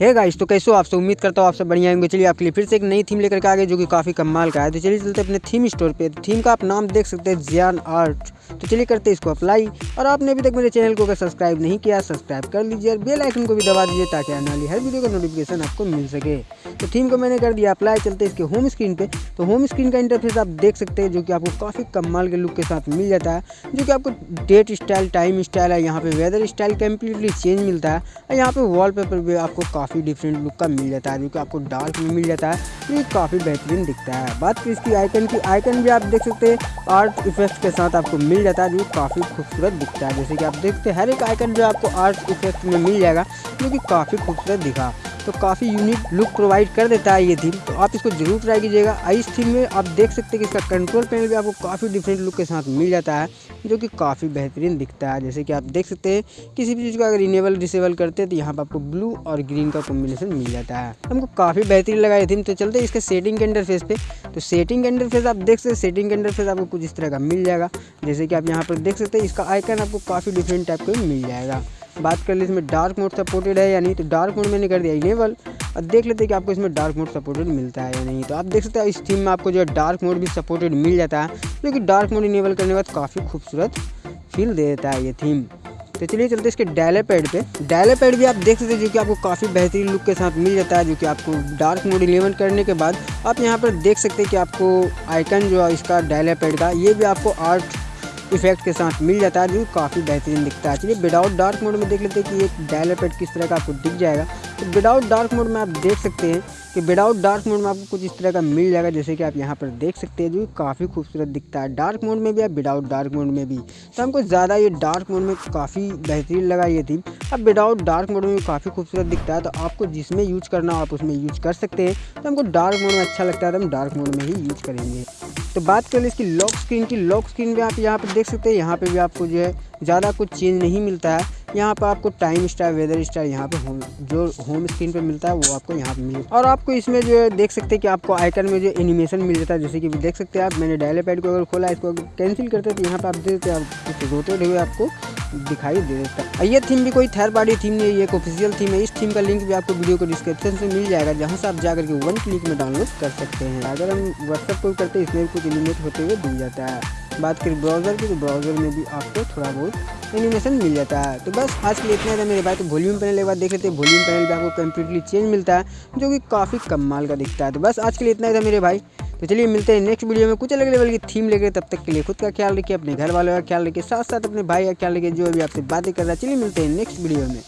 है गाइस तो कैसे हो आपसे उम्मीद करता हूँ आपसे बढ़िया होंगे। चलिए, आपके लिए फिर से एक नई थीम लेकर के आ गए, जो कि काफ़ी कमाल का है। तो चलिए, चलते अपने थीम स्टोर पे। तो थीम का आप नाम देख सकते हैं जियान आर्ट तो चलिए करते इसको अप्लाई और आपने अभी तक मेरे चैनल को अगर सब्सक्राइब नहीं किया सब्सक्राइब कर लीजिए और बेल आइकन को भी दबा दीजिए ताकि आने वाली हर वीडियो का नोटिफिकेशन आपको मिल सके। तो थीम को मैंने कर दिया अप्लाई चलते इसके होम स्क्रीन पे। तो होम स्क्रीन का इंटरफेस आप देख सकते हैं, जो कि आपको काफ़ी कमाल के लुक के साथ मिल जाता है, जो कि आपको डेट स्टाइल टाइम स्टाइल है, यहाँ पे वेदर स्टाइल कम्प्लीटली चेंज मिलता है, और यहाँ पे वॉलपेपर भी आपको काफ़ी डिफरेंट लुक का मिल जाता है, जो कि आपको डार्क में मिल जाता है, ये काफ़ी बेहतरीन दिखता है। बात की इसकी आइकन की आइकन भी आप देख सकते हैं आर्ट इफ़ेक्ट के साथ आपको मिल जाता है जो काफ़ी खूबसूरत दिखता है। जैसे कि आप देखते हैं, हर एक आइकन जो आपको आर्ट इफ़ेक्ट में मिल जाएगा, जो कि काफ़ी खूबसूरत दिखा। तो काफ़ी यूनिक लुक प्रोवाइड कर देता है ये थीम तो आप इसको ज़रूर ट्राई कीजिएगा। इस थीम में आप देख सकते हैं कि इसका कंट्रोल पैनल भी आपको काफ़ी डिफरेंट लुक के साथ मिल जाता है, जो कि काफ़ी बेहतरीन दिखता है। जैसे कि आप देख सकते हैं, किसी भी चीज़ को अगर इनेबल डिसेबल करते हैं तो यहाँ पर आपको ब्लू और ग्रीन का कॉम्बिनेशन मिल जाता है। हमको काफ़ी बेहतरीन लगा ये थीम तो चलते इसके सेटिंग के इंटरफेस पे। तो सेटिंग के अंडर इंटरफेस आप देख सकते हैं सेटिंग के अंडर इंटरफेस आपको कुछ इस तरह का मिल जाएगा। जैसे कि आप यहाँ पर देख सकते हैं, इसका आइकन आपको काफ़ी डिफरेंट टाइप का मिल जाएगा। बात कर ले इसमें डार्क मोड सपोर्टेड है या नहीं तो डार्क मोड मैंने कर दिया इनेबल और देख लेते हैं कि आपको इसमें डार्क मोड सपोर्टेड मिलता है या नहीं। तो आप देख सकते हैं, इस थीम में आपको जो है डार्क मोड भी सपोर्टेड मिल जाता है, जो कि डार्क मोड इनेबल करने के बाद काफ़ी खूबसूरत फील दे देता है ये थीम तो चलिए चलते इसके डायले पैड पे। डायले पैड भी आप देख सकते हैं जो कि आपको काफ़ी बेहतरीन लुक के साथ मिल जाता है, जो कि आपको डार्क मोड इलेवन करने के बाद आप यहाँ पर देख सकते हैं कि आपको आइकन जो है इसका डायले पैड का, ये भी आपको आर्ट इफ़ेक्ट के साथ मिल जाता है, जो काफ़ी बेहतरीन दिखता है। चलिए विदाउट डार्क मोड में देख लेते हैं कि एक डायले पैड किस तरह का आपको दिख जाएगा। तो विदाउट डार्क मोड में आप देख सकते हैं कि विदाउट डार्क मोड में आपको कुछ इस तरह का मिल जाएगा, जैसे कि आप यहाँ पर देख सकते हैं, जो काफ़ी खूबसूरत दिखता है। डार्क मोड में भी और विदाउट डार्क मोड में भी। तो हमको ज़्यादा ये डार्क मोड में काफ़ी बेहतरीन लगा ये थी अब विदाउट डार्क मोड में भी काफ़ी खूबसूरत दिखता है तो आपको जिसमें यूज़ करना हो आप उसमें यूज़ कर सकते हैं। तो हमको डार्क मोड में अच्छा लगता है तो हम डार्क मोड में ही यूज़ करेंगे। तो बात कर ले इसकी लॉक स्क्रीन की। लॉक स्क्रीन भी आप यहाँ पर देख सकते हैं, यहाँ पर भी आपको जो है ज़्यादा कुछ चेंज नहीं मिलता है। यहाँ पर आपको टाइम स्टाइल वेदर स्टाइल यहाँ पे होम जो होम स्क्रीन पे मिलता है, वो आपको यहाँ पे मिले और आपको इसमें जो है, देख सकते हैं कि आपको आइकन में जो एनिमेशन मिल जाता है, जैसे कि देख सकते हैं आप, मैंने डायले पैड को अगर खोला, इसको कैंसिल करते तो यहाँ पर आप देखते आप रोटेड हुए आपको दिखाई दे देता है। ये थीम भी कोई थर्ड पार्टी थीम नहीं है, ये एक ऑफिशियल थीम है। इस थीम का लिंक भी आपको वीडियो को डिस्क्रिप्शन से मिल जाएगा, जहाँ से आप जाकर के वन क्लिक में डाउनलोड कर सकते हैं। अगर हम व्हाट्सएप को करते हैं, इसमें कुछ एनिमेट होते हुए मिल जाता है। बात करें ब्राउज़र की तो ब्राउज़र में भी आपको थोड़ा बहुत एनिमेशन मिल जाता है। तो बस आज के लिए इतना था मेरे भाई। तो वॉल्यूम पैनल एक बार देख लेते हैं। वॉल्यूम पैनल भी आपको कम्प्लीटली चेंज मिलता है, जो कि काफ़ी कमाल का दिखता है। तो बस आज के लिए इतना था मेरे भाई। तो चलिए मिलते हैं नेक्स्ट वीडियो में कुछ अलग लेवल की थीम लेकर। तब तक के लिए खुद का ख्याल रखिए, अपने घर वालों का ख्याल रखिए साथ साथ अपने भाई का ख्याल रखिए, जो अभी आपसे बातें कर रहा है। चलिए मिलते हैं नेक्स्ट वीडियो में।